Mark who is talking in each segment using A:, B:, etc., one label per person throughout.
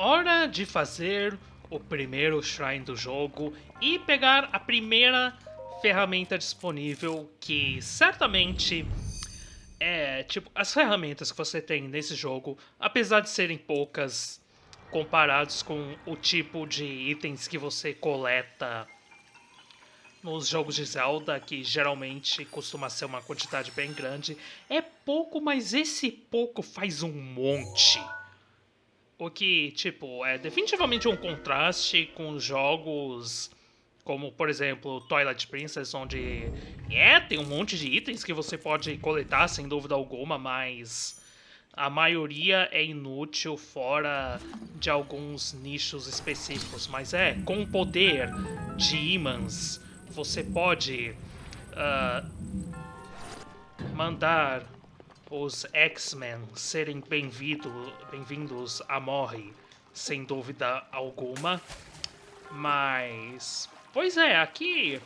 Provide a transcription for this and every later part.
A: Hora de fazer o primeiro shrine do jogo e pegar a primeira ferramenta disponível que certamente é, tipo, as ferramentas que você tem nesse jogo, apesar de serem poucas comparados com o tipo de itens que você coleta nos jogos de Zelda, que geralmente costuma ser uma quantidade bem grande, é pouco, mas esse pouco faz um monte. O que, tipo, é definitivamente um contraste com jogos como, por exemplo, Twilight Princess, onde é, tem um monte de itens que você pode coletar sem dúvida alguma, mas a maioria é inútil fora de alguns nichos específicos. Mas é, com o poder de imãs, você pode uh, mandar os X-Men serem bem-vindos bem a Morre, sem dúvida alguma. Mas, pois é, aqui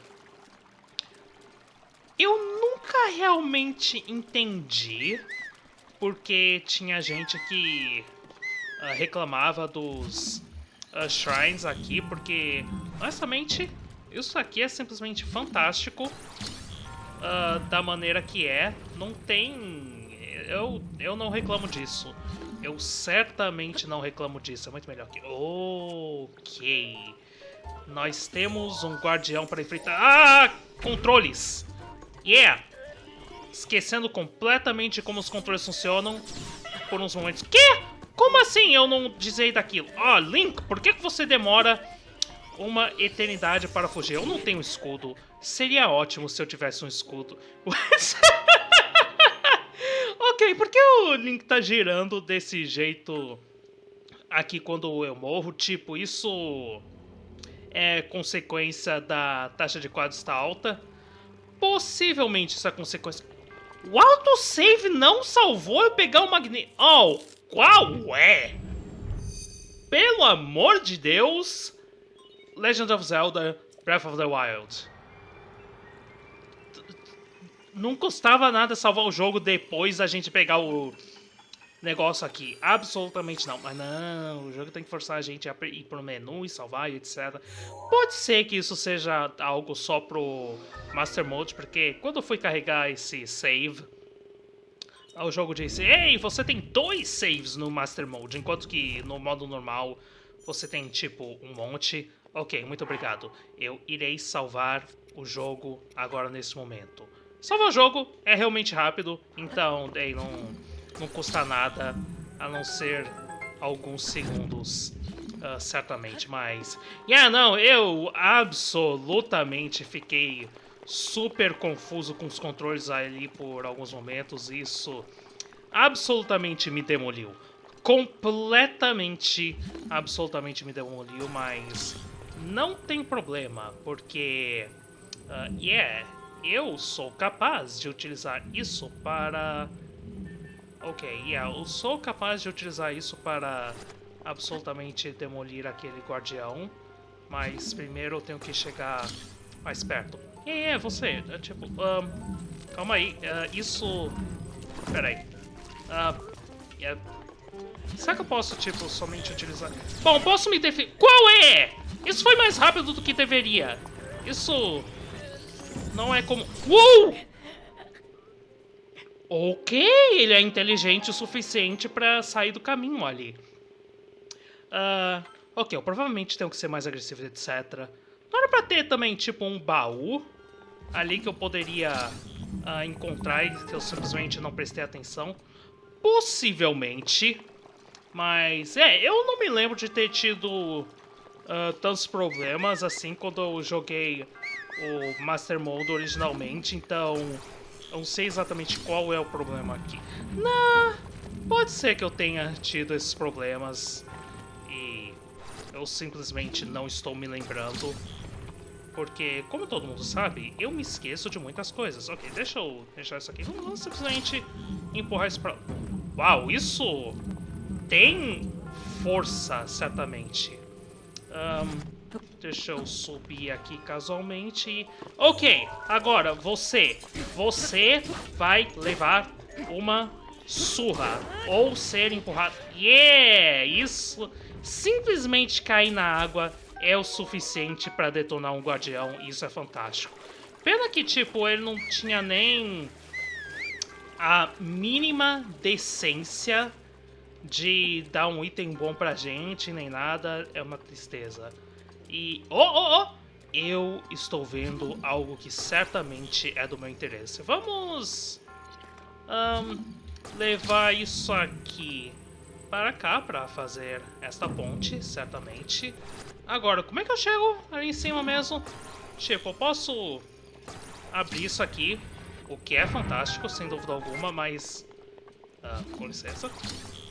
A: eu nunca realmente entendi porque tinha gente que uh, reclamava dos uh, shrines aqui, porque honestamente isso aqui é simplesmente fantástico uh, da maneira que é. Não tem eu, eu não reclamo disso. Eu certamente não reclamo disso. É muito melhor que... Ok. Nós temos um guardião para enfrentar... Ah! Controles! Yeah! Esquecendo completamente como os controles funcionam por uns momentos. Que? Como assim eu não dizei daquilo? Ah, oh, Link, por que você demora uma eternidade para fugir? Eu não tenho escudo. Seria ótimo se eu tivesse um escudo. Por que o Link tá girando desse jeito aqui quando eu morro? Tipo, isso é consequência da taxa de quadros estar alta? Possivelmente isso é consequência... O autosave não salvou eu pegar o magneto... Oh, qual é? Pelo amor de Deus! Legend of Zelda Breath of the Wild não custava nada salvar o jogo depois a gente pegar o negócio aqui. Absolutamente não. Mas não, o jogo tem que forçar a gente a ir pro menu e salvar e etc. Pode ser que isso seja algo só pro Master Mode, porque quando eu fui carregar esse save, o jogo disse, ei, você tem dois saves no Master Mode, enquanto que no modo normal você tem, tipo, um monte. Ok, muito obrigado. Eu irei salvar o jogo agora nesse momento. Salvar o jogo é realmente rápido, então daí não, não custa nada, a não ser alguns segundos, uh, certamente, mas... Yeah, não, eu absolutamente fiquei super confuso com os controles ali por alguns momentos, isso absolutamente me demoliu. Completamente, absolutamente me demoliu, mas não tem problema, porque... Uh, yeah eu sou capaz de utilizar isso para... Ok, yeah, eu sou capaz de utilizar isso para absolutamente demolir aquele guardião, mas primeiro eu tenho que chegar mais perto. E é, você, é, tipo, calma aí, uh, isso... Pera aí. Uh, yeah. Será que eu posso, tipo, somente utilizar... Bom, posso me defender... Qual é? Isso foi mais rápido do que deveria. Isso não é como... Uou! Ok, ele é inteligente o suficiente pra sair do caminho ali. Uh, ok, eu provavelmente tenho que ser mais agressivo, etc. Não era pra ter também, tipo, um baú ali que eu poderia uh, encontrar e que eu simplesmente não prestei atenção. Possivelmente. Mas, é, eu não me lembro de ter tido uh, tantos problemas assim quando eu joguei o Master Mode originalmente, então eu não sei exatamente qual é o problema aqui. Não, pode ser que eu tenha tido esses problemas e eu simplesmente não estou me lembrando. Porque, como todo mundo sabe, eu me esqueço de muitas coisas. Ok, deixa eu deixar isso aqui. Vamos simplesmente empurrar isso pra... Uau, isso tem força, certamente. Um, Deixa eu subir aqui casualmente. Ok, agora você. Você vai levar uma surra. Ou ser empurrado. Yeah! Isso simplesmente cair na água é o suficiente para detonar um guardião, isso é fantástico. Pena que, tipo, ele não tinha nem a mínima decência de dar um item bom pra gente, nem nada, é uma tristeza. E, oh, oh, oh, eu estou vendo algo que certamente é do meu interesse. Vamos um, levar isso aqui para cá para fazer esta ponte, certamente. Agora, como é que eu chego ali em cima mesmo? Tipo, eu posso abrir isso aqui, o que é fantástico, sem dúvida alguma, mas... Uh, com licença.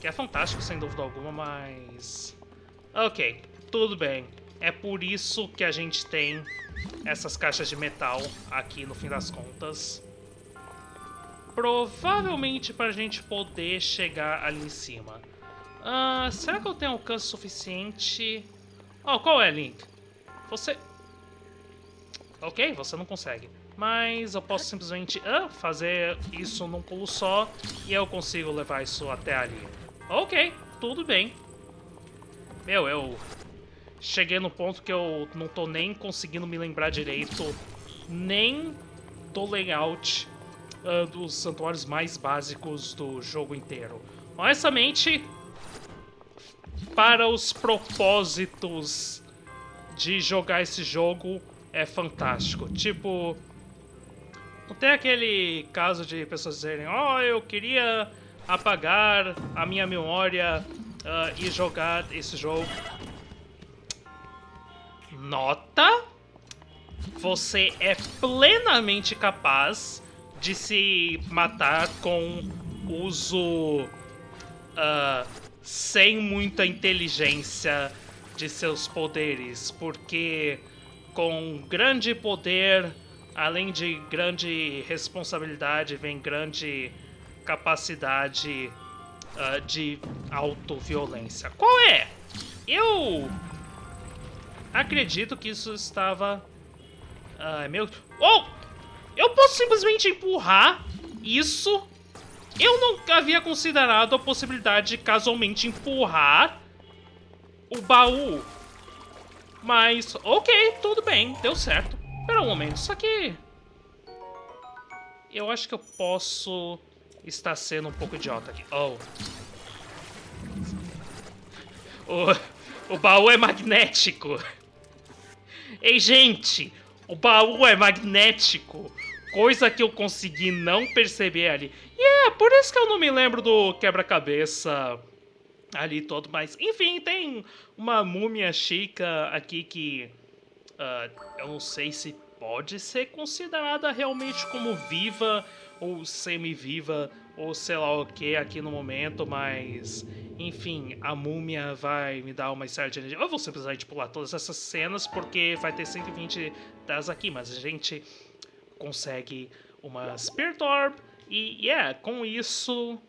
A: Que é fantástico, sem dúvida alguma, mas... Ok, tudo bem. É por isso que a gente tem essas caixas de metal aqui, no fim das contas. Provavelmente para a gente poder chegar ali em cima. Uh, será que eu tenho alcance suficiente... Oh, qual é, Link? Você... Ok, você não consegue. Mas eu posso simplesmente fazer isso num pulo só e eu consigo levar isso até ali. Ok, tudo bem. Meu, eu cheguei no ponto que eu não tô nem conseguindo me lembrar direito nem do layout uh, dos santuários mais básicos do jogo inteiro. Honestamente, para os propósitos de jogar esse jogo é fantástico. Tipo, não tem aquele caso de pessoas dizerem, oh, eu queria apagar a minha memória uh, e jogar esse jogo. Nota, você é plenamente capaz de se matar com uso uh, sem muita inteligência de seus poderes, porque com grande poder, além de grande responsabilidade, vem grande capacidade uh, de autoviolência. Qual é? Eu acredito que isso estava... Uh, meu... Oh! Eu posso simplesmente empurrar isso eu não havia considerado a possibilidade de casualmente empurrar o baú. Mas, ok, tudo bem, deu certo. Espera um momento, isso aqui... Eu acho que eu posso estar sendo um pouco idiota aqui. Oh. O, o baú é magnético. Ei, gente, o baú é magnético. Coisa que eu consegui não perceber ali. E é, por isso que eu não me lembro do quebra-cabeça ali todo, mas enfim, tem uma múmia chica aqui que uh, eu não sei se pode ser considerada realmente como viva ou semi-viva ou sei lá o que aqui no momento, mas enfim, a múmia vai me dar uma de energia. Eu vou simplesmente pular todas essas cenas porque vai ter 120 das aqui, mas a gente consegue uma Spirit Orb, e, yeah, com isso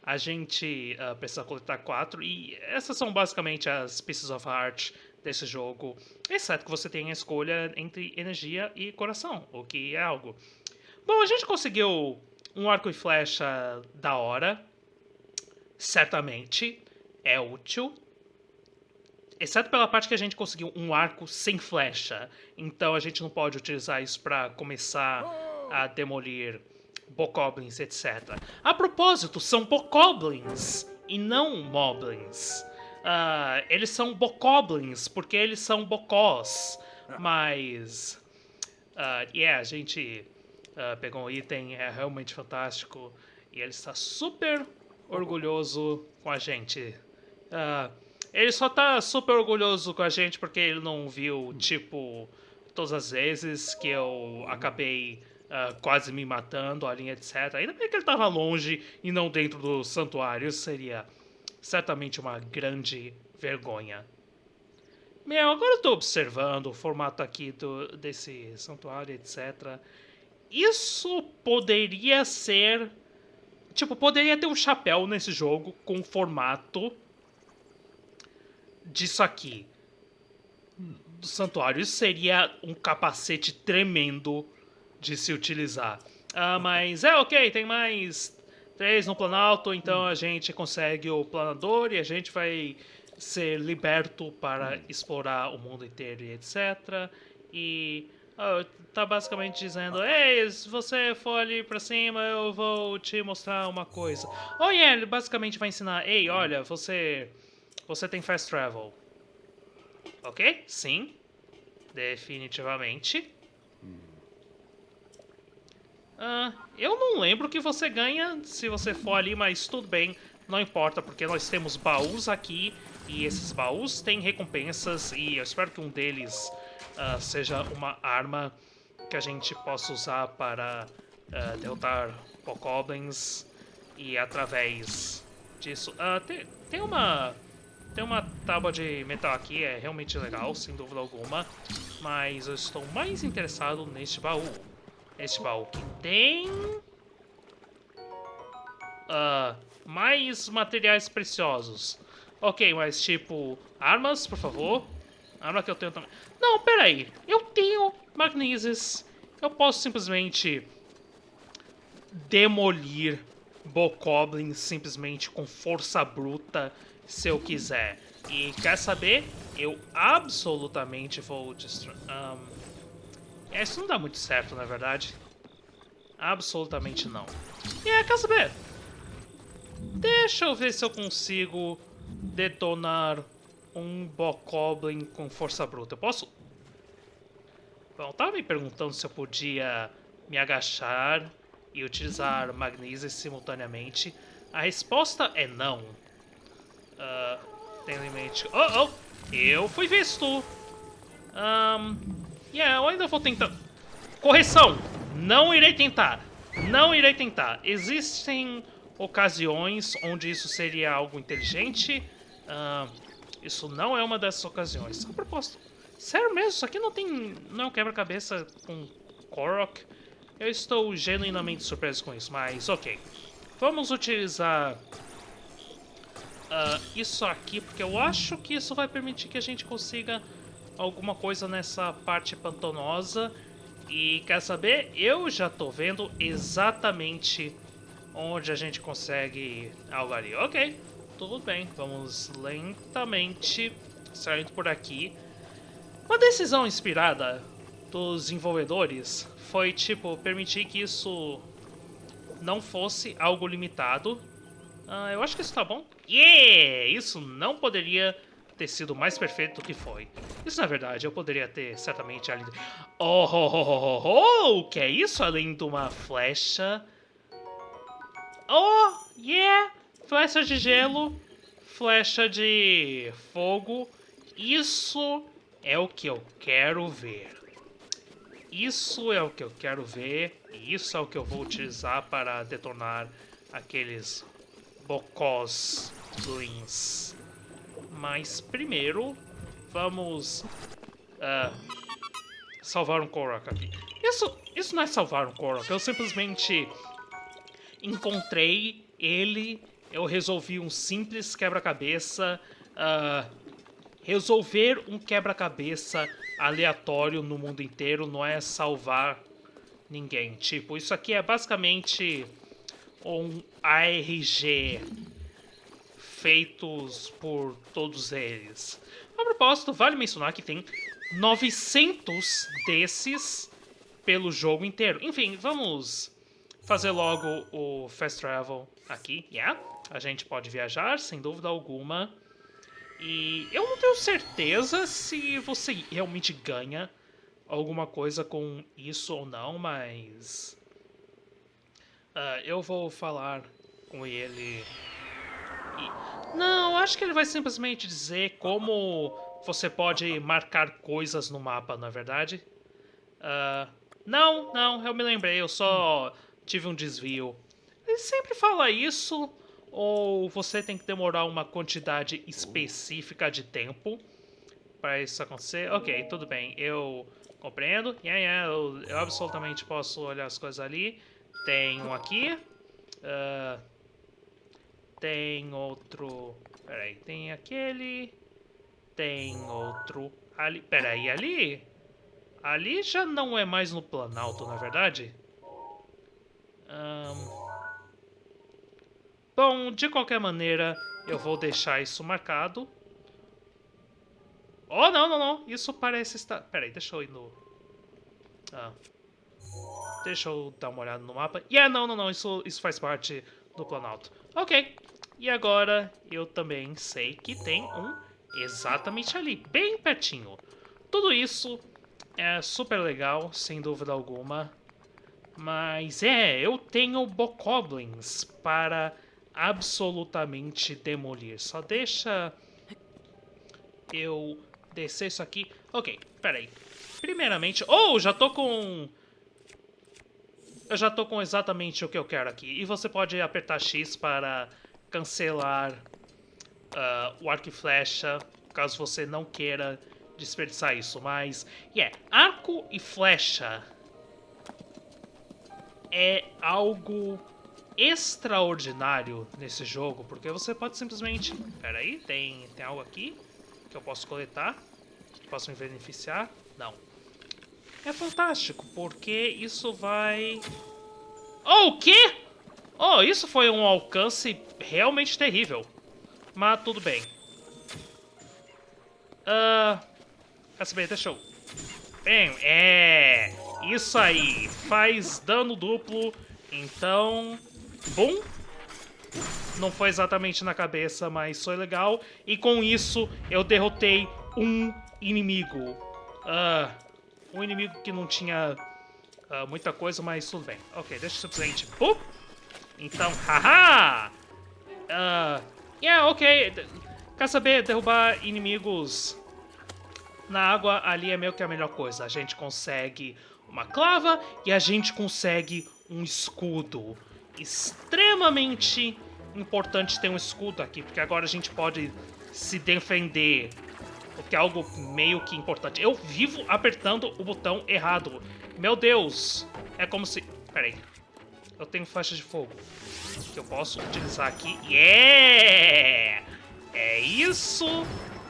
A: a gente uh, precisa coletar quatro. E essas são basicamente as Pieces of Heart desse jogo. Exceto que você tem a escolha entre energia e coração, o que é algo. Bom, a gente conseguiu um arco e flecha da hora. Certamente é útil. Exceto pela parte que a gente conseguiu um arco sem flecha. Então a gente não pode utilizar isso para começar a demolir bokoblins, etc. A propósito, são bokoblins e não moblins. Uh, eles são bokoblins porque eles são bocós, mas... Uh, yeah, a gente uh, pegou um item, é realmente fantástico, e ele está super orgulhoso com a gente. Uh, ele só tá super orgulhoso com a gente porque ele não viu, tipo, todas as vezes que eu acabei uh, quase me matando ali, etc. Ainda bem que ele estava longe e não dentro do santuário. Isso seria certamente uma grande vergonha. Meu, agora eu tô observando o formato aqui do, desse santuário, etc. Isso poderia ser... Tipo, poderia ter um chapéu nesse jogo com formato disso aqui. Do santuário. Isso seria um capacete tremendo de se utilizar. Ah, mas é ok, tem mais três no Planalto, então a gente consegue o planador e a gente vai ser liberto para explorar o mundo inteiro e etc. E oh, tá basicamente dizendo: Ei, se você for ali pra cima, eu vou te mostrar uma coisa. Oh, yeah, ele basicamente vai ensinar: Ei, olha, você. Você tem fast travel. Ok? Sim. Definitivamente. Uh, eu não lembro que você ganha se você for ali, mas tudo bem, não importa, porque nós temos baús aqui e esses baús têm recompensas e eu espero que um deles uh, seja uma arma que a gente possa usar para uh, derrotar Bokoblins e através disso... Uh, tem, tem uma... Tem uma tábua de metal aqui, é realmente legal, sem dúvida alguma, mas eu estou mais interessado neste baú. Este baú que tem... Uh, mais materiais preciosos. Ok, mas tipo, armas, por favor. Arma que eu tenho também. Não, peraí. Eu tenho magneses. Eu posso simplesmente demolir Bokoblin simplesmente com força bruta se eu quiser. E quer saber? Eu absolutamente vou destruir... Um, é, isso não dá muito certo, na verdade. Absolutamente não. E é, quer saber? Deixa eu ver se eu consigo detonar um Bokoblin com força bruta. Eu posso? Bom, tava me perguntando se eu podia me agachar e utilizar Magnesia simultaneamente. A resposta é não. Uh, tendo em mente... Oh, oh! Eu fui visto! Um, yeah, eu ainda vou tentar... Correção! Não irei tentar! Não irei tentar. Existem ocasiões onde isso seria algo inteligente. Uh, isso não é uma dessas ocasiões. A propósito, sério mesmo, isso aqui não tem. não é um quebra-cabeça com Korok. Eu estou genuinamente surpreso com isso, mas ok. Vamos utilizar uh, isso aqui, porque eu acho que isso vai permitir que a gente consiga alguma coisa nessa parte pantanosa. E quer saber? Eu já estou vendo exatamente onde a gente consegue algo ali. Ok, tudo bem, vamos lentamente saindo por aqui. Uma decisão inspirada dos desenvolvedores foi, tipo, permitir que isso não fosse algo limitado. Uh, eu acho que isso tá bom. Yeah! Isso não poderia ter sido mais perfeito do que foi. Isso, na verdade, eu poderia ter certamente ali... Oh, oh, oh, oh, oh, o que é isso além de uma flecha Oh, yeah! Flecha de gelo, flecha de fogo. Isso é o que eu quero ver. Isso é o que eu quero ver. E isso é o que eu vou utilizar para detonar aqueles bocós ruins. Mas primeiro, vamos uh, salvar um Korok aqui. Isso, isso não é salvar um Korok, eu simplesmente encontrei ele, eu resolvi um simples quebra-cabeça. Uh, resolver um quebra-cabeça aleatório no mundo inteiro não é salvar ninguém. Tipo, isso aqui é basicamente um ARG feitos por todos eles. A propósito, vale mencionar que tem 900 desses pelo jogo inteiro. Enfim, vamos fazer logo o Fast Travel aqui, yeah? A gente pode viajar, sem dúvida alguma. E eu não tenho certeza se você realmente ganha alguma coisa com isso ou não, mas... Uh, eu vou falar com ele... E... Não, acho que ele vai simplesmente dizer como você pode marcar coisas no mapa, na é verdade. Uh, não, não, eu me lembrei, eu só tive um desvio. Ele sempre fala isso, ou você tem que demorar uma quantidade específica de tempo para isso acontecer. Ok, tudo bem, eu compreendo. Yeah, yeah, eu, eu absolutamente posso olhar as coisas ali. Tem um aqui. Uh, tem outro... Peraí, tem aquele... Tem outro ali... Peraí, ali... Ali já não é mais no Planalto, na é verdade? Um... Bom, de qualquer maneira, eu vou deixar isso marcado. Oh, não, não, não. Isso parece estar... Peraí, deixa eu ir no... Ah. Deixa eu dar uma olhada no mapa. Yeah, não, não, não. Isso, isso faz parte do Planalto. Ok. E agora eu também sei que tem um exatamente ali, bem pertinho. Tudo isso é super legal, sem dúvida alguma. Mas é, eu tenho Bokoblins para absolutamente demolir. Só deixa eu descer isso aqui. Ok, peraí. Primeiramente... Oh, já tô com... Eu já tô com exatamente o que eu quero aqui. E você pode apertar X para cancelar uh, o arco e flecha, caso você não queira desperdiçar isso. Mas, yeah, arco e flecha é algo extraordinário nesse jogo, porque você pode simplesmente... Pera aí, tem, tem algo aqui que eu posso coletar, que posso me beneficiar? Não. É fantástico, porque isso vai... Oh, o quê? Oh, isso foi um alcance realmente terrível. Mas tudo bem. Ah... Uh, quer? Deixa eu... Bem, é... Isso aí. Faz dano duplo. Então... Bom. Não foi exatamente na cabeça, mas foi legal. E com isso, eu derrotei um inimigo. Uh, um inimigo que não tinha uh, muita coisa, mas tudo bem. Ok, deixa eu simplesmente... Uh! Então, haha! Uh, yeah, ok. Quer saber? Derrubar inimigos na água ali é meio que a melhor coisa. A gente consegue uma clava e a gente consegue um escudo. Extremamente importante ter um escudo aqui, porque agora a gente pode se defender. O que é algo meio que importante. Eu vivo apertando o botão errado. Meu Deus! É como se... Peraí. Eu tenho flecha de fogo. Que eu posso utilizar aqui. Yeah! É isso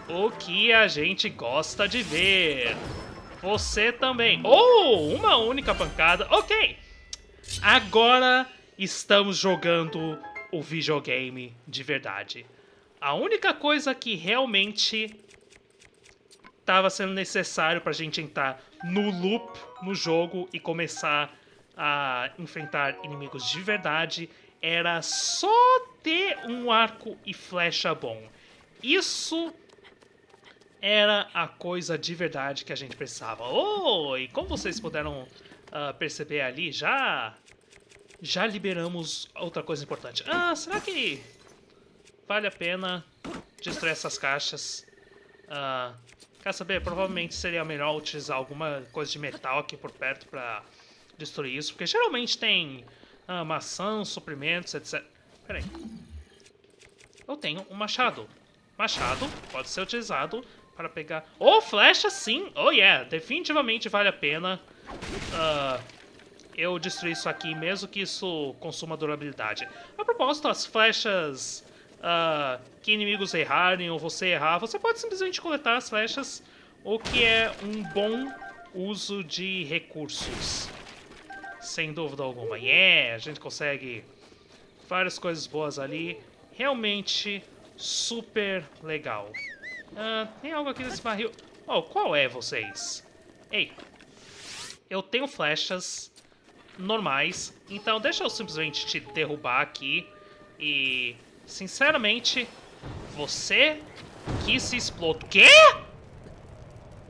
A: o que a gente gosta de ver. Você também. Oh, uma única pancada. Ok. Agora estamos jogando o videogame de verdade. A única coisa que realmente estava sendo necessário para a gente entrar no loop no jogo e começar a enfrentar inimigos de verdade era só ter um arco e flecha bom. Isso era a coisa de verdade que a gente precisava. Oh, e como vocês puderam uh, perceber ali, já já liberamos outra coisa importante. Ah, será que vale a pena destruir essas caixas? Uh, quer saber? Provavelmente seria melhor utilizar alguma coisa de metal aqui por perto para destruir isso, porque geralmente tem uh, maçãs, suprimentos, etc. Peraí. Eu tenho um machado. Machado pode ser utilizado para pegar... Oh, flecha sim! Oh, yeah! Definitivamente vale a pena uh, eu destruir isso aqui, mesmo que isso consuma durabilidade. A propósito, as flechas uh, que inimigos errarem ou você errar, você pode simplesmente coletar as flechas, o que é um bom uso de recursos. Sem dúvida alguma. Yeah! A gente consegue várias coisas boas ali. Realmente super legal. Uh, tem algo aqui nesse barril. Oh, qual é vocês? Ei, eu tenho flechas normais, então deixa eu simplesmente te derrubar aqui e, sinceramente, você que se explode. Quê?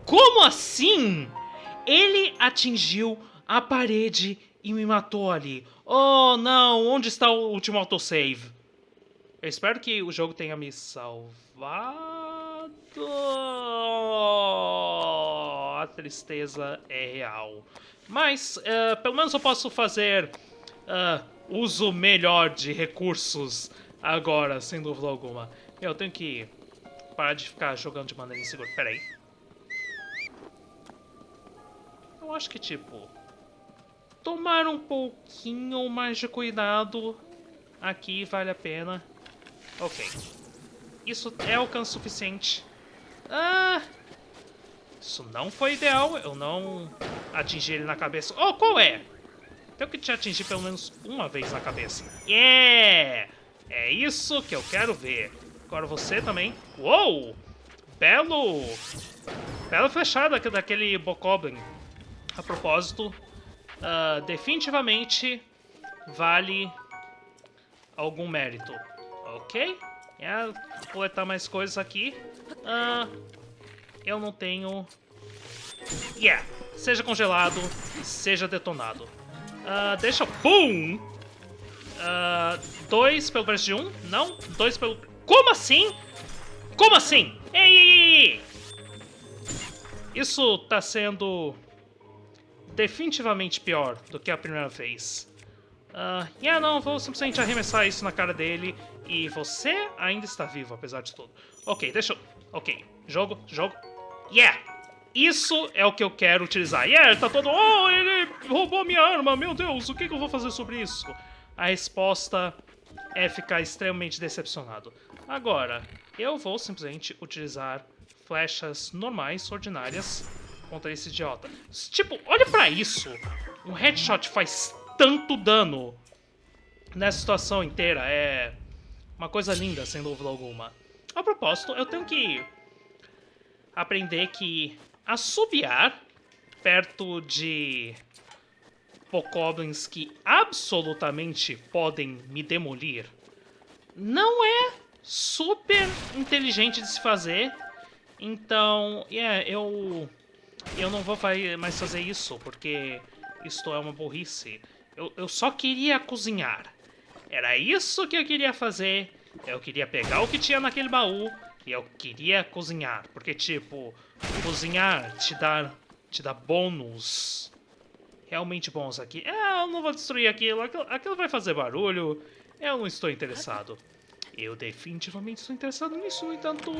A: Como assim? Ele atingiu a parede e me matou ali. Oh, não, onde está o último autosave? Eu espero que o jogo tenha me salvado. A tristeza é real. Mas, uh, pelo menos eu posso fazer uh, uso melhor de recursos agora, sem dúvida alguma. Eu tenho que parar de ficar jogando de maneira insegura. Pera aí. Eu acho que, tipo... Tomar um pouquinho mais de cuidado aqui vale a pena. Ok. Isso é alcance suficiente ah! Isso não foi ideal. Eu não atingi ele na cabeça. Oh, qual é? Tenho que te atingir pelo menos uma vez na cabeça. Yeah! É isso que eu quero ver. Agora você também. Uou! Belo bela flechada daquele Bokoblin. A propósito, uh, definitivamente vale algum mérito. Ok? É, coletar mais coisas aqui. Uh, eu não tenho... Yeah! Seja congelado, seja detonado. Uh, deixa... Boom! Uh, dois pelo preço de um? Não? Dois pelo... Como assim? Como assim? Ei, ei, ei! Isso tá sendo definitivamente pior do que a primeira vez. Uh, yeah, não, vou simplesmente arremessar isso na cara dele e você ainda está vivo, apesar de tudo. Ok, deixa. Ok, jogo, jogo. Yeah! Isso é o que eu quero utilizar. Yeah, tá todo... Oh, ele roubou minha arma, meu Deus, o que, que eu vou fazer sobre isso? A resposta é ficar extremamente decepcionado. Agora, eu vou simplesmente utilizar flechas normais, ordinárias, contra esse idiota. Tipo, olha pra isso! Um headshot faz tanto dano nessa situação inteira. É uma coisa linda, sem dúvida alguma. A propósito, eu tenho que aprender que assobiar perto de Pokoblins que absolutamente podem me demolir não é super inteligente de se fazer. Então, yeah, eu eu não vou mais fazer isso, porque isto é uma burrice. Eu, eu só queria cozinhar. Era isso que eu queria fazer. Eu queria pegar o que tinha naquele baú eu queria cozinhar. Porque, tipo, cozinhar te dá, te dá bônus realmente bons aqui. É, eu não vou destruir aquilo. aquilo. Aquilo vai fazer barulho. Eu não estou interessado. Eu definitivamente estou interessado nisso, no entanto...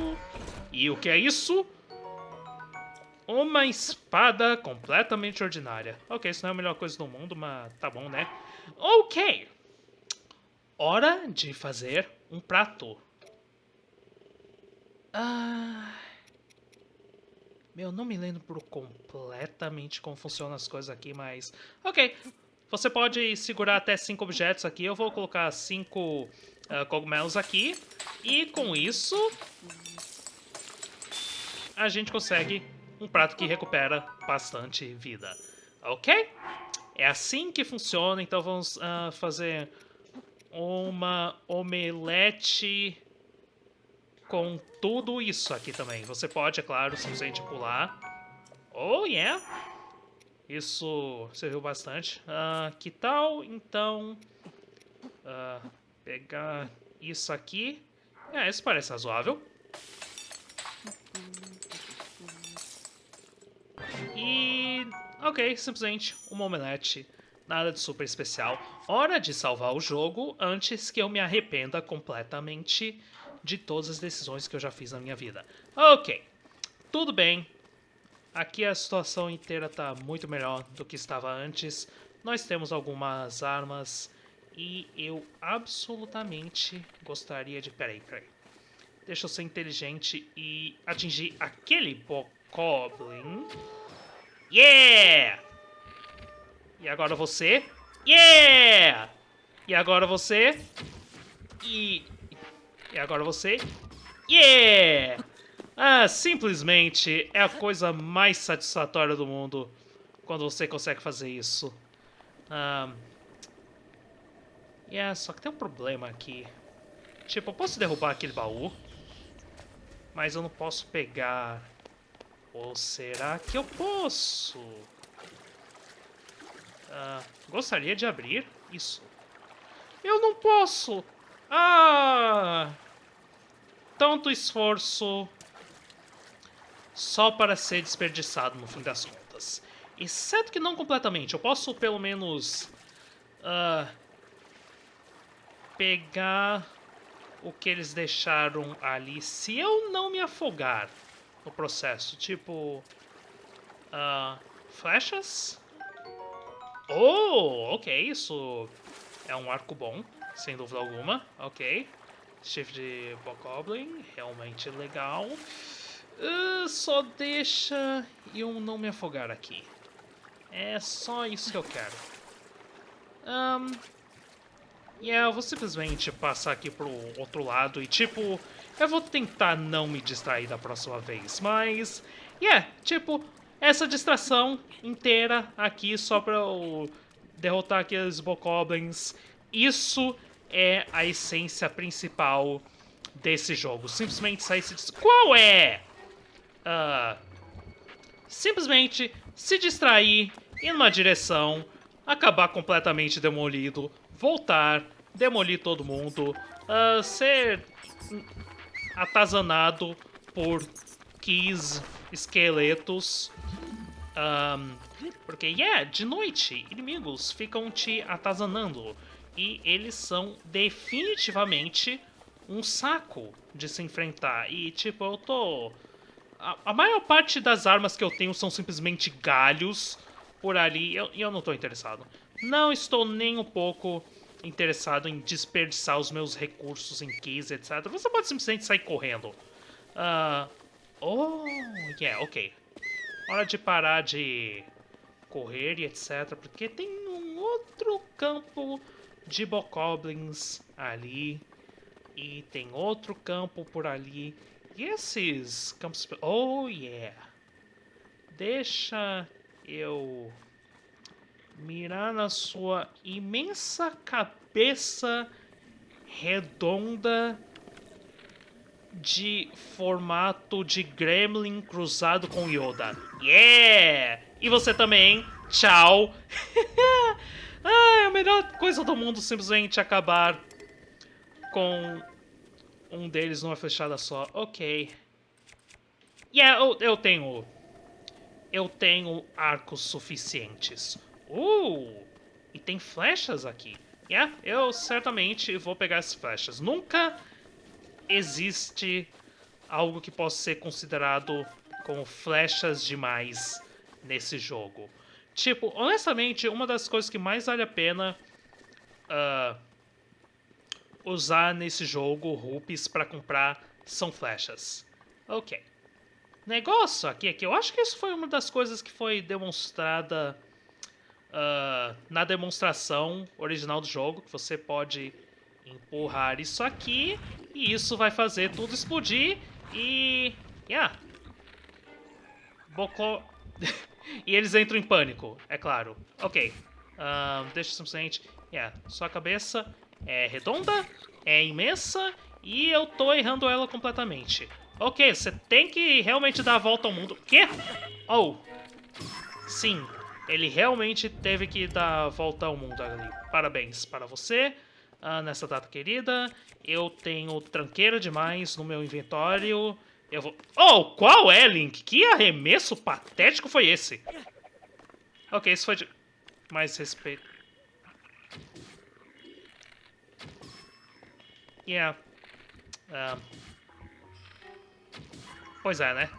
A: E o que é isso? Uma espada completamente ordinária. Ok, isso não é a melhor coisa do mundo, mas tá bom, né? Ok! Hora de fazer um prato. Ah... Meu, não me lembro completamente como funcionam as coisas aqui, mas... Ok, você pode segurar até cinco objetos aqui. Eu vou colocar cinco uh, cogumelos aqui. E com isso... A gente consegue um prato que recupera bastante vida. Ok? É assim que funciona, então vamos uh, fazer uma omelete com tudo isso aqui também. Você pode, é claro, simplesmente pular. Oh, yeah! Isso serviu bastante. Uh, que tal, então, uh, pegar isso aqui? É, isso parece razoável. E... Ok, simplesmente uma omelete. Nada de super especial. Hora de salvar o jogo antes que eu me arrependa completamente de todas as decisões que eu já fiz na minha vida. Ok, tudo bem. Aqui a situação inteira está muito melhor do que estava antes. Nós temos algumas armas e eu absolutamente gostaria de... Peraí, peraí. Deixa eu ser inteligente e atingir aquele Bokoblin. Yeah! E agora você. Yeah! E agora você. E... E agora você. Yeah! Ah, simplesmente é a coisa mais satisfatória do mundo quando você consegue fazer isso. Um, yeah, só que tem um problema aqui. Tipo, eu posso derrubar aquele baú, mas eu não posso pegar ou será que eu posso? Ah, gostaria de abrir isso. Eu não posso! Ah! Tanto esforço só para ser desperdiçado no fim das contas. Exceto que não completamente. Eu posso pelo menos uh, pegar o que eles deixaram ali se eu não me afogar no processo. Tipo... Uh, flechas? Oh, ok, isso é um arco bom, sem dúvida alguma. Ok. Chifre de Bokoblin, realmente legal. Uh, só deixa eu não me afogar aqui. É só isso que eu quero. Um, e yeah, eu vou simplesmente passar aqui pro outro lado e, tipo, Eu vou tentar não me distrair da próxima vez, mas... Yeah, tipo, essa distração inteira aqui só pra eu derrotar aqueles Bokoblins, isso é a essência principal desse jogo. Simplesmente sair se... Qual é? Uh, simplesmente se distrair, ir numa direção, acabar completamente demolido, voltar, demolir todo mundo, uh, ser atazanado por keys, esqueletos. Um, porque, yeah, de noite, inimigos ficam te atazanando. E eles são definitivamente um saco de se enfrentar. E, tipo, eu tô... A, a maior parte das armas que eu tenho são simplesmente galhos por ali. E eu, eu não tô interessado. Não estou nem um pouco interessado em desperdiçar os meus recursos em keys, etc. Você pode simplesmente sair correndo. Uh, oh, yeah, ok. Hora de parar de correr e etc. Porque tem um outro campo de Bokoblins ali. E tem outro campo por ali. E esses campos... Oh, yeah. Deixa eu mirar na sua imensa cabeça redonda de formato de Gremlin cruzado com Yoda. Yeah! E você também. Tchau. ah, a melhor coisa do mundo simplesmente acabar com um deles numa fechada só. Ok. Yeah, eu, eu tenho... Eu tenho arcos suficientes. Uh! E tem flechas aqui. Yeah, eu certamente vou pegar as flechas. Nunca existe algo que possa ser considerado como flechas demais nesse jogo. Tipo, honestamente, uma das coisas que mais vale a pena uh, usar nesse jogo, rupees, para comprar, são flechas. Ok. Negócio aqui é que eu acho que isso foi uma das coisas que foi demonstrada uh, na demonstração original do jogo, que você pode empurrar isso aqui e isso vai fazer tudo explodir e... Yeah. Bocó... e eles entram em pânico, é claro. Ok. Uh, deixa simplesmente... Yeah, sua cabeça é redonda, é imensa e eu tô errando ela completamente. Ok, você tem que realmente dar a volta ao mundo. Quê? Oh. Sim, ele realmente teve que dar a volta ao mundo ali. Parabéns para você ah, nessa data querida. Eu tenho tranqueira demais no meu inventório. Eu vou... Oh, qual é, Link? Que arremesso patético foi esse? Ok, isso foi de mais respeito. Yeah. Uh... Pois é, né?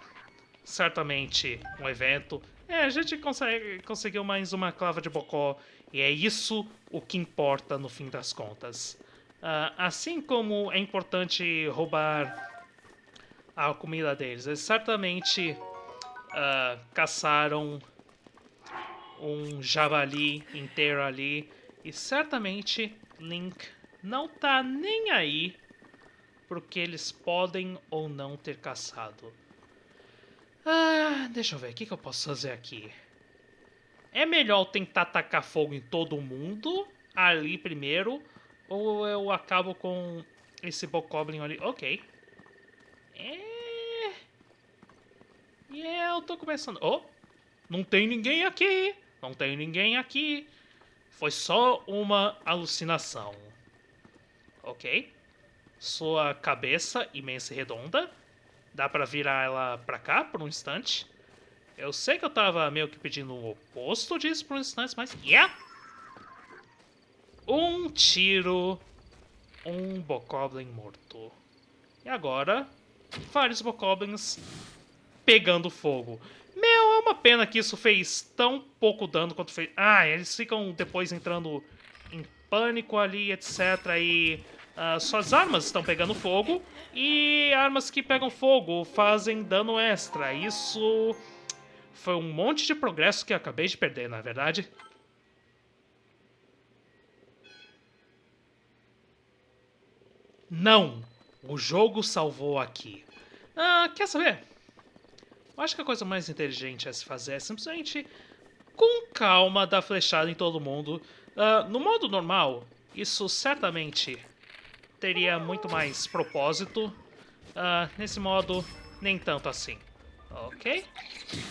A: Certamente um evento. É, a gente consegue, conseguiu mais uma clava de bocó e é isso o que importa no fim das contas. Uh, assim como é importante roubar a comida deles, eles certamente uh, caçaram um javali inteiro ali e certamente Link não tá nem aí porque eles podem ou não ter caçado. Ah, deixa eu ver, o que, que eu posso fazer aqui? É melhor tentar tacar fogo em todo mundo ali primeiro, ou eu acabo com esse Bokoblin ali? Ok. É... E yeah, eu tô começando... Oh, não tem ninguém aqui. Não tem ninguém aqui. Foi só uma alucinação. Ok. Sua cabeça imensa e redonda. Dá pra virar ela pra cá por um instante. Eu sei que eu tava meio que pedindo o oposto disso por um instante, mas... Yeah! Um tiro, um Bokoblin morto. E agora, vários Bokoblins pegando fogo. Meu, é uma pena que isso fez tão pouco dano quanto fez... Ah, eles ficam depois entrando em pânico ali, etc. E uh, suas armas estão pegando fogo. E armas que pegam fogo fazem dano extra. Isso foi um monte de progresso que eu acabei de perder, na é verdade. Não! O jogo salvou aqui. Ah, quer saber? Eu acho que a coisa mais inteligente a se fazer é simplesmente com calma dar flechada em todo mundo. Uh, no modo normal, isso certamente teria muito mais propósito. Uh, nesse modo, nem tanto assim. Ok?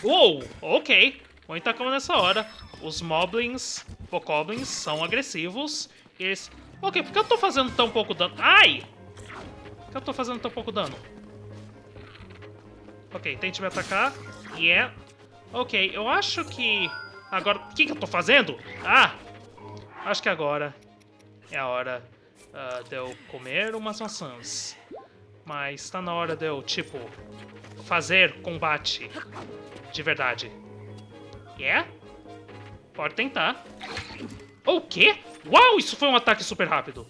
A: Uou! Ok! Muita calma nessa hora. Os moblins, bokoblins, são agressivos. Eles... Ok, por que eu tô fazendo tão pouco dano? Ai! Por que eu tô fazendo tão pouco dano? Ok, tente me atacar. Yeah. Ok, eu acho que... Agora... O que, que eu tô fazendo? Ah! Acho que agora é a hora uh, de eu comer umas maçãs. Mas tá na hora de eu, tipo, fazer combate de verdade. Yeah? Pode tentar. O quê? Uau, isso foi um ataque super rápido.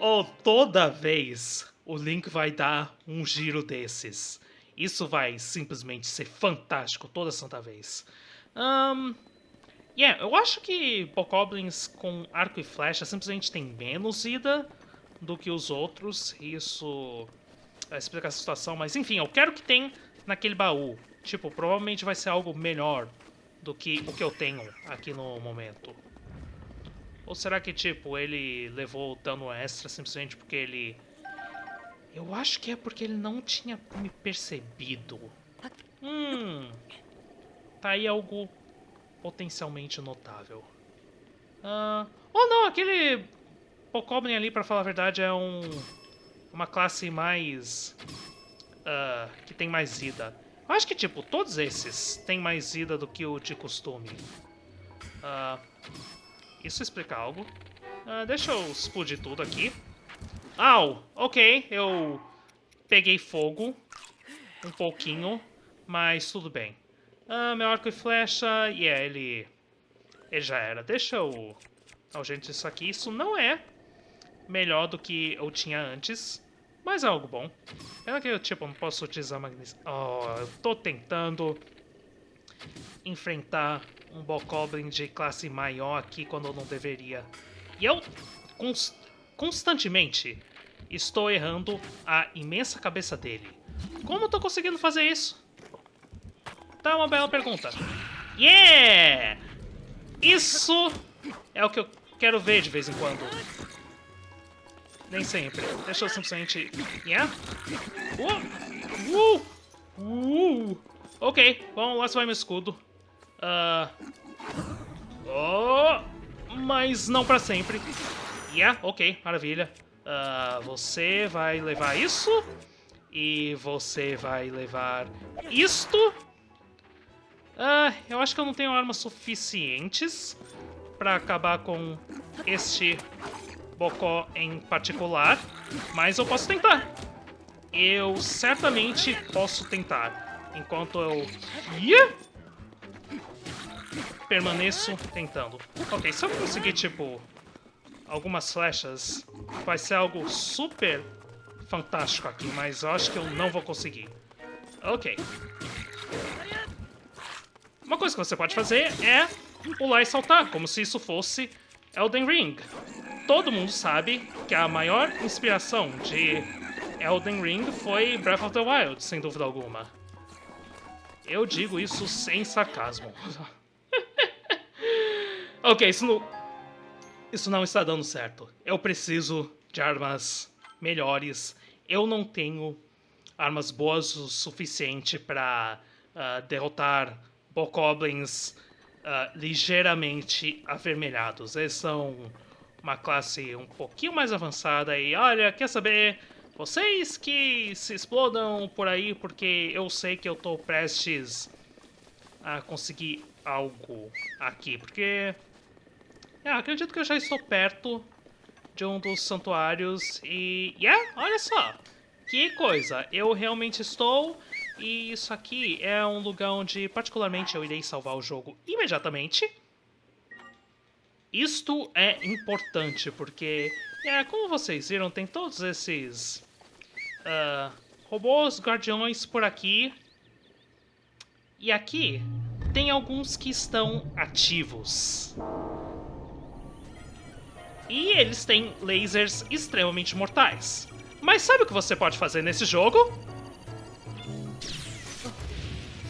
A: Ou toda vez o Link vai dar um giro desses. Isso vai simplesmente ser fantástico toda santa vez. Um, yeah, eu acho que Bokoblins com arco e flecha simplesmente tem menos vida do que os outros. Isso explica a situação, mas enfim, eu quero que tenha naquele baú. Tipo, provavelmente vai ser algo melhor do que o que eu tenho aqui no momento. Ou será que, tipo, ele levou dano extra simplesmente porque ele... Eu acho que é porque ele não tinha me percebido. Hum... Tá aí algo potencialmente notável. Uh... Oh, não, aquele... Pocoblin ali, pra falar a verdade, é um... Uma classe mais... Uh, que tem mais vida. Eu acho que, tipo, todos esses têm mais vida do que o de costume. Uh, isso explica algo. Uh, deixa eu explodir tudo aqui. Au! Ok, eu peguei fogo. Um pouquinho, mas tudo bem. Uh, meu arco e flecha, yeah, ele... Ele já era. Deixa eu... Oh, gente, isso aqui, isso não é melhor do que eu tinha antes, mas é algo bom. Pena que eu, tipo, não posso utilizar magnesia. Oh, eu tô tentando enfrentar um Bokoblin de classe maior aqui quando eu não deveria. E eu const constantemente estou errando a imensa cabeça dele. Como eu tô conseguindo fazer isso? Tá uma bela pergunta. Yeah! Isso é o que eu quero ver de vez em quando. Nem sempre. Deixa eu simplesmente... Yeah? Uh! Uh! Uh! Ok, vamos lá, se vai meu escudo. Uh... Oh, mas não para sempre. Yeah, ok, maravilha. Uh, você vai levar isso. E você vai levar isto. Uh, eu acho que eu não tenho armas suficientes para acabar com este bocó em particular. Mas eu posso tentar. Eu certamente posso tentar. Enquanto eu... Yeah! Permaneço tentando. Ok, se eu conseguir, tipo, algumas flechas, vai ser algo super fantástico aqui, mas eu acho que eu não vou conseguir. Ok. Uma coisa que você pode fazer é pular e saltar, como se isso fosse Elden Ring. Todo mundo sabe que a maior inspiração de Elden Ring foi Breath of the Wild, sem dúvida alguma. Eu digo isso sem sarcasmo. Ok, isso não... Isso não está dando certo. Eu preciso de armas melhores. Eu não tenho armas boas o suficiente para uh, ah, derrotar Bokoblins uh, ligeiramente avermelhados. Eles são uma classe um pouquinho mais avançada e olha, quer saber? Vocês que se explodam por aí porque eu sei que eu estou prestes a conseguir algo aqui, porque é, acredito que eu já estou perto de um dos santuários e... Yeah, olha só! Que coisa! Eu realmente estou... E isso aqui é um lugar onde, particularmente, eu irei salvar o jogo imediatamente. Isto é importante, porque... É, como vocês viram, tem todos esses... Uh, robôs guardiões por aqui. E aqui tem alguns que estão ativos. E eles têm lasers extremamente mortais. Mas sabe o que você pode fazer nesse jogo?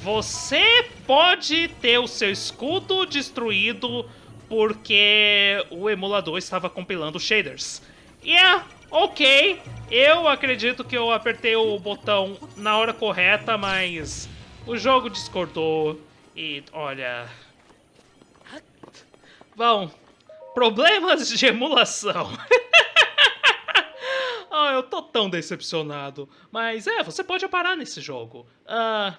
A: Você pode ter o seu escudo destruído porque o emulador estava compilando shaders. Yeah, é ok, eu acredito que eu apertei o botão na hora correta, mas o jogo discordou e olha... Bom, problemas de emulação. oh, eu tô tão decepcionado. Mas é, você pode parar nesse jogo. Uh,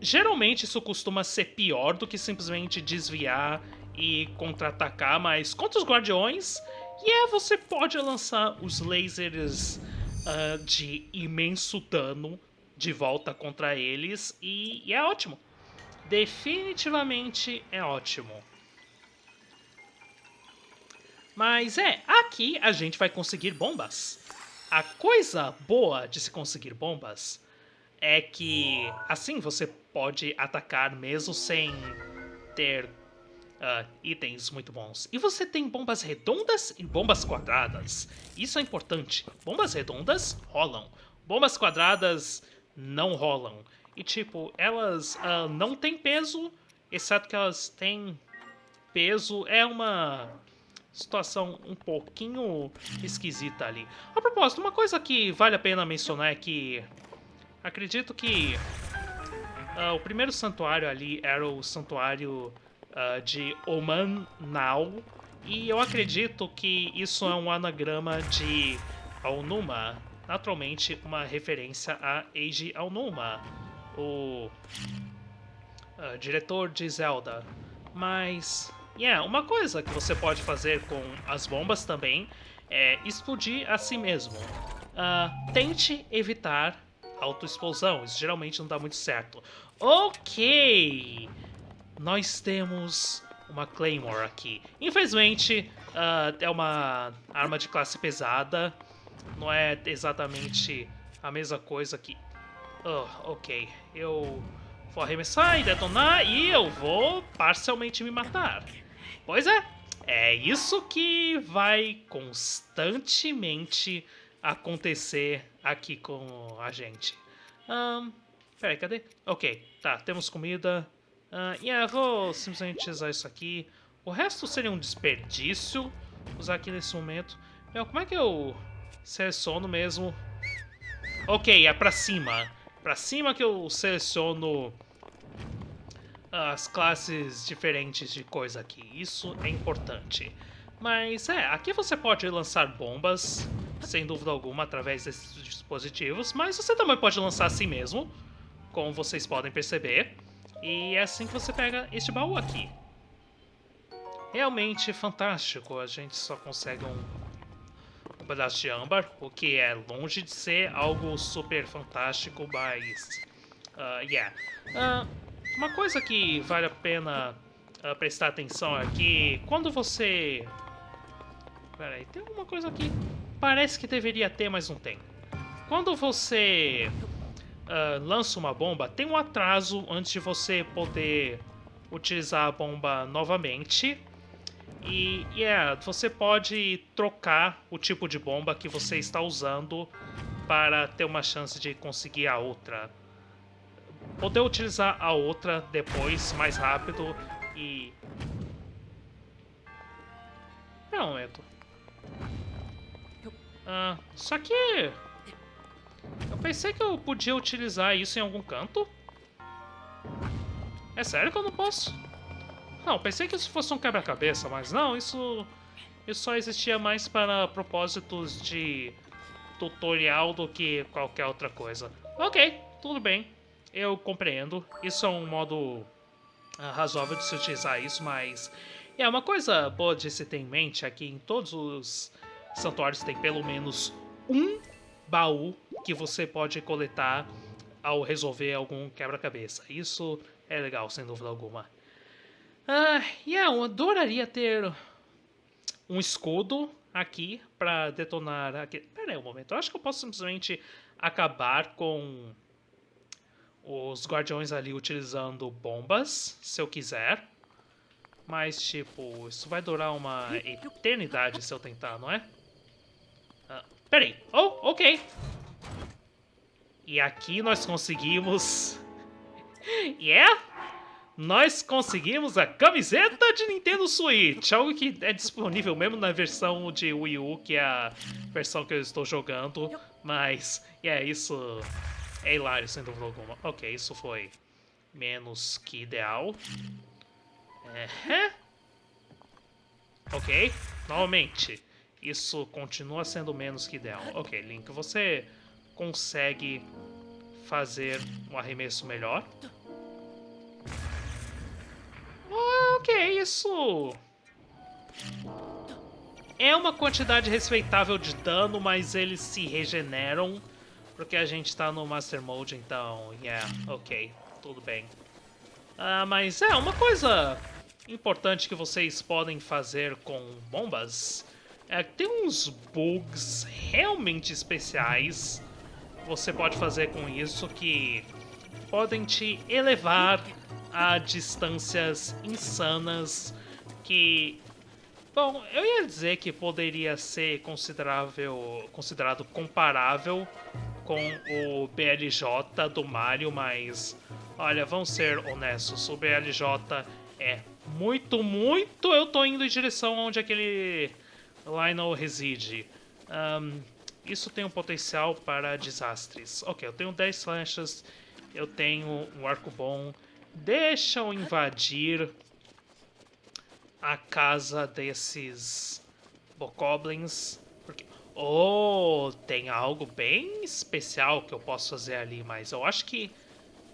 A: geralmente isso costuma ser pior do que simplesmente desviar e contra-atacar, mas contra os guardiões, yeah, é, você pode lançar os lasers uh, de imenso dano de volta contra eles, e, e é ótimo. Definitivamente é ótimo. Mas é, aqui a gente vai conseguir bombas. A coisa boa de se conseguir bombas é que assim você pode atacar mesmo sem ter uh, itens muito bons. E você tem bombas redondas e bombas quadradas. Isso é importante. Bombas redondas rolam. Bombas quadradas não rolam. E tipo, elas uh, não têm peso, exceto que elas têm peso. É uma situação um pouquinho esquisita ali. A propósito, uma coisa que vale a pena mencionar é que acredito que uh, o primeiro santuário ali era o santuário uh, de Oman Now, e eu acredito que isso é um anagrama de Aonuma, naturalmente uma referência a Eiji Aonuma o uh, diretor de Zelda. Mas, yeah, uma coisa que você pode fazer com as bombas também é explodir a si mesmo. Uh, tente evitar autoexplosão, isso geralmente não dá muito certo. Ok! Nós temos uma Claymore aqui. Infelizmente, uh, é uma arma de classe pesada, não é exatamente a mesma coisa que Oh, ok. Eu vou arremessar e detonar e eu vou parcialmente me matar. Pois é, é isso que vai constantemente acontecer aqui com a gente. Um, peraí, cadê? Ok, tá, temos comida. Uh, yeah, vou simplesmente usar isso aqui. O resto seria um desperdício usar aqui nesse momento. Meu, como é que eu seleciono mesmo? Ok, é pra cima para cima que eu seleciono as classes diferentes de coisa aqui. Isso é importante. Mas é, aqui você pode lançar bombas, sem dúvida alguma, através desses dispositivos, mas você também pode lançar assim mesmo, como vocês podem perceber. E é assim que você pega este baú aqui. Realmente fantástico, a gente só consegue um pedaço de âmbar, o que é longe de ser algo super fantástico, mas... Uh, yeah. Uh, uma coisa que vale a pena uh, prestar atenção aqui, quando você... Peraí, tem alguma coisa aqui. Parece que deveria ter, mas não tem. Quando você uh, lança uma bomba, tem um atraso antes de você poder utilizar a bomba novamente. E, yeah, você pode trocar o tipo de bomba que você está usando para ter uma chance de conseguir a outra. Poder utilizar a outra depois, mais rápido e... Um momento. Ah, só que... Eu pensei que eu podia utilizar isso em algum canto. É sério que eu não posso? Não, pensei que isso fosse um quebra-cabeça, mas não, isso, isso só existia mais para propósitos de tutorial do que qualquer outra coisa. Ok, tudo bem, eu compreendo. Isso é um modo uh, razoável de se utilizar isso, mas... É, uma coisa boa de se ter em mente é em todos os santuários tem pelo menos um baú que você pode coletar ao resolver algum quebra-cabeça. Isso é legal, sem dúvida alguma. Ah, yeah, eu adoraria ter um escudo aqui para detonar aqui. Pera aí um momento, eu acho que eu posso simplesmente acabar com os guardiões ali utilizando bombas, se eu quiser. Mas, tipo, isso vai durar uma eternidade se eu tentar, não é? Ah, peraí. Oh, ok. E aqui nós conseguimos... yeah! Nós conseguimos a camiseta de Nintendo Switch, algo que é disponível mesmo na versão de Wii U, que é a versão que eu estou jogando, mas, é yeah, isso é hilário, sem dúvida alguma. Ok, isso foi menos que ideal. Uhum. Ok, novamente, isso continua sendo menos que ideal. Ok, Link, você consegue fazer um arremesso melhor? ok, isso... É uma quantidade respeitável de dano, mas eles se regeneram. Porque a gente tá no Master Mode, então... Yeah, ok, tudo bem. Ah, mas é, uma coisa importante que vocês podem fazer com bombas é que tem uns bugs realmente especiais você pode fazer com isso que podem te elevar a distâncias insanas que Bom, eu ia dizer que poderia ser considerável, considerado comparável com o BLJ do Mario, mas olha, vamos ser honestos, o BLJ é muito, muito eu tô indo em direção onde aquele Lionel reside. Um, isso tem um potencial para desastres. Ok, eu tenho 10 flechas, eu tenho um arco bom. Deixa eu invadir a casa desses Bokoblins. Oh, tem algo bem especial que eu posso fazer ali, mas eu acho que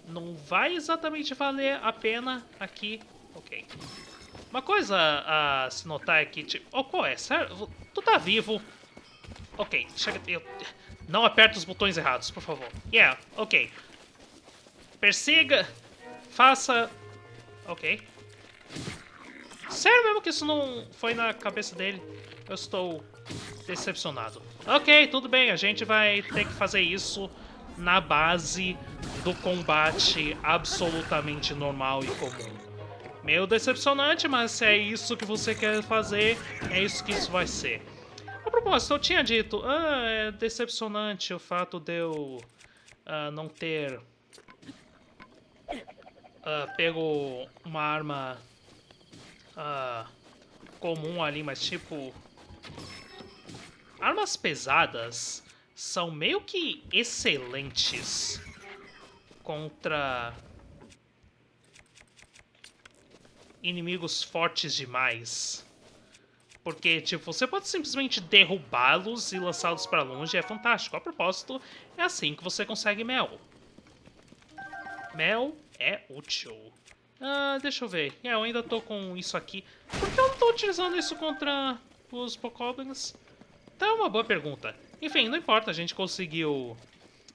A: não vai exatamente valer a pena aqui. Ok. Uma coisa a se notar é que, tipo... Oh, qual é? Sério? Tu tá vivo. Ok, chega... Eu... Não aperta os botões errados, por favor. Yeah, ok. Persiga. Faça... Ok. Sério mesmo que isso não foi na cabeça dele? Eu estou decepcionado. Ok, tudo bem. A gente vai ter que fazer isso na base do combate absolutamente normal e comum. Meio decepcionante, mas se é isso que você quer fazer, é isso que isso vai ser. A propósito, eu tinha dito, ah, é decepcionante o fato de eu uh, não ter uh, pego uma arma uh, comum ali, mas tipo... Armas pesadas são meio que excelentes contra inimigos fortes demais. Porque, tipo, você pode simplesmente derrubá-los e lançá-los para longe, é fantástico. A propósito, é assim que você consegue mel. Mel é útil. Ah, deixa eu ver. É, eu ainda tô com isso aqui. Por que eu não tô utilizando isso contra os Pokoblins? Tá uma boa pergunta. Enfim, não importa, a gente conseguiu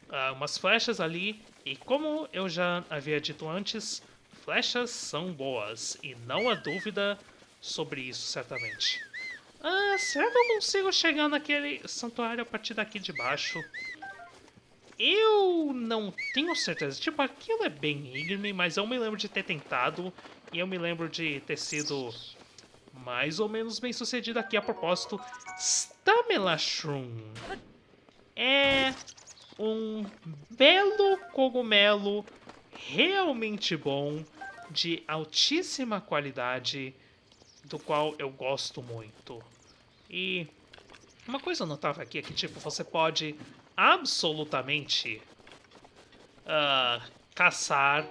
A: uh, umas flechas ali. E como eu já havia dito antes, flechas são boas. E não há dúvida sobre isso, certamente. Ah, será que eu consigo chegar naquele santuário a partir daqui de baixo? Eu não tenho certeza. Tipo, aquilo é bem íngreme, mas eu me lembro de ter tentado. E eu me lembro de ter sido mais ou menos bem sucedido aqui. A propósito, Stamelashroom é um belo cogumelo realmente bom, de altíssima qualidade, do qual eu gosto muito. E uma coisa notável aqui é que, tipo, você pode absolutamente uh, caçar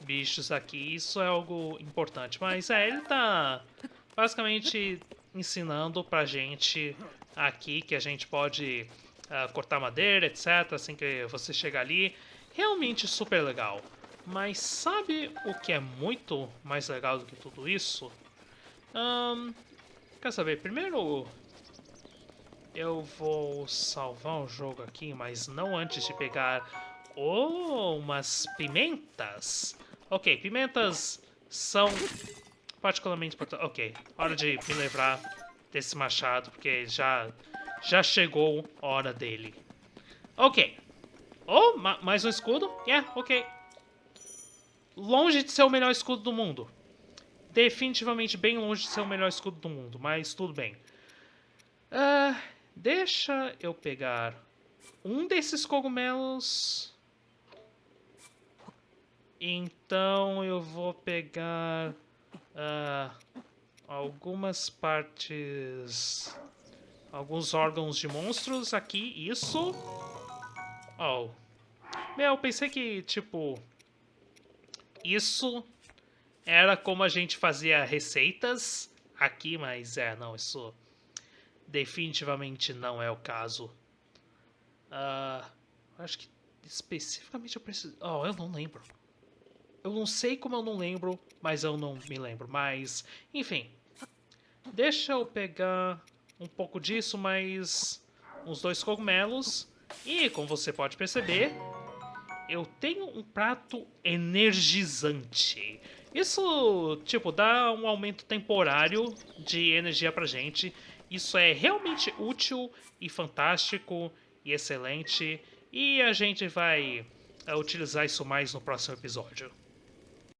A: bichos aqui. Isso é algo importante. Mas é, ele tá basicamente ensinando pra gente aqui que a gente pode uh, cortar madeira, etc. Assim que você chega ali. Realmente super legal. Mas sabe o que é muito mais legal do que tudo isso? Um, quer saber? Primeiro eu vou salvar o jogo aqui, mas não antes de pegar oh, umas pimentas. Ok, pimentas são particularmente importantes. Ok, hora de me livrar desse machado, porque já, já chegou a hora dele. Ok. Oh, ma mais um escudo? Yeah, ok. Longe de ser o melhor escudo do mundo. Definitivamente bem longe de ser o melhor escudo do mundo, mas tudo bem. Uh, deixa eu pegar um desses cogumelos. Então eu vou pegar uh, algumas partes, alguns órgãos de monstros aqui, isso. Oh, meu, pensei que tipo isso era como a gente fazia receitas aqui, mas é, não, isso definitivamente não é o caso. Uh, acho que especificamente eu preciso... Oh, eu não lembro. Eu não sei como eu não lembro, mas eu não me lembro. Mas, enfim. Deixa eu pegar um pouco disso, mais uns dois cogumelos. E, como você pode perceber, eu tenho um prato energizante. Isso, tipo, dá um aumento temporário de energia pra gente. Isso é realmente útil e fantástico e excelente. E a gente vai uh, utilizar isso mais no próximo episódio.